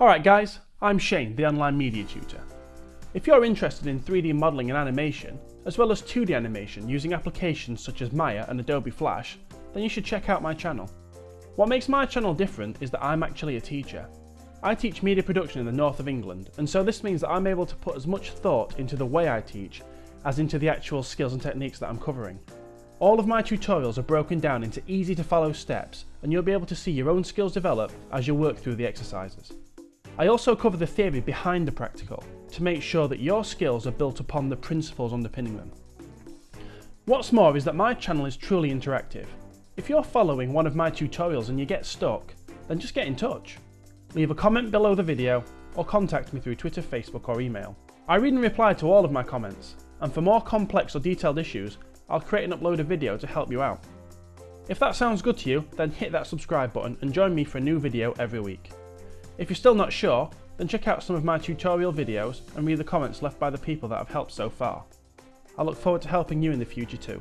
Alright guys, I'm Shane, the online media tutor. If you're interested in 3D modelling and animation, as well as 2D animation using applications such as Maya and Adobe Flash, then you should check out my channel. What makes my channel different is that I'm actually a teacher. I teach media production in the north of England, and so this means that I'm able to put as much thought into the way I teach as into the actual skills and techniques that I'm covering. All of my tutorials are broken down into easy to follow steps, and you'll be able to see your own skills develop as you work through the exercises. I also cover the theory behind the practical, to make sure that your skills are built upon the principles underpinning them. What's more is that my channel is truly interactive. If you're following one of my tutorials and you get stuck, then just get in touch. Leave a comment below the video or contact me through Twitter, Facebook or email. I read and reply to all of my comments, and for more complex or detailed issues, I'll create and upload a video to help you out. If that sounds good to you, then hit that subscribe button and join me for a new video every week. If you're still not sure, then check out some of my tutorial videos and read the comments left by the people that have helped so far. I look forward to helping you in the future too.